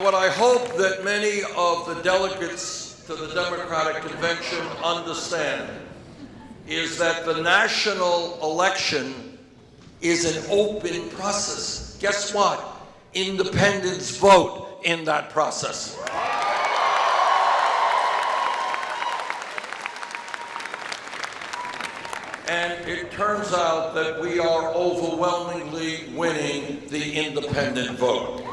What I hope that many of the delegates to the Democratic Convention understand is that the national election is an open process. Guess what? Independents vote in that process. And it turns out that we are overwhelmingly winning the independent vote.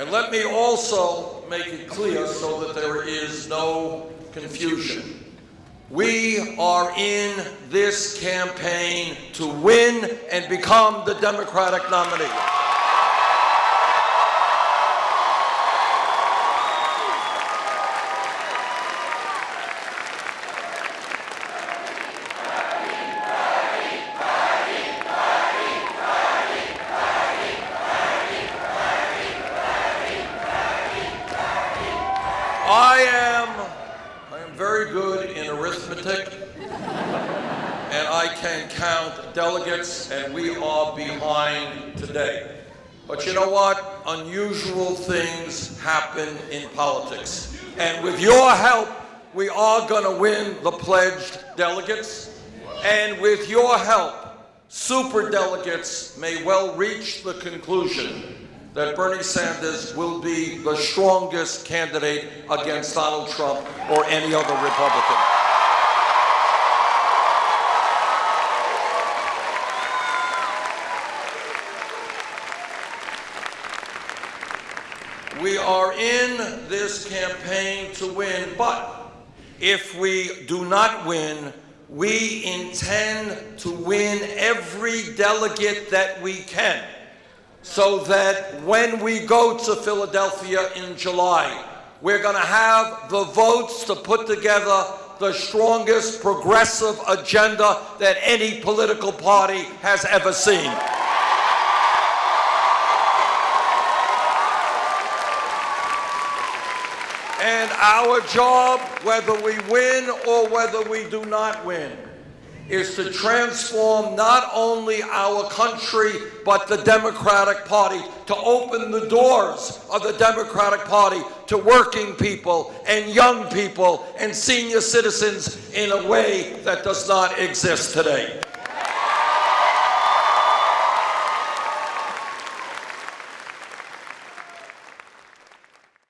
And let me also make it clear so that there is no confusion. We are in this campaign to win and become the Democratic nominee. I am, I am very good in arithmetic, and I can count delegates, and we are behind today. But you know what? Unusual things happen in politics. And with your help, we are going to win the pledged delegates. And with your help, super delegates may well reach the conclusion that Bernie Sanders will be the strongest candidate against Donald Trump or any other Republican. We are in this campaign to win, but if we do not win, we intend to win every delegate that we can so that when we go to Philadelphia in July, we're going to have the votes to put together the strongest progressive agenda that any political party has ever seen. And our job, whether we win or whether we do not win, is to transform not only our country, but the Democratic Party, to open the doors of the Democratic Party to working people and young people and senior citizens in a way that does not exist today.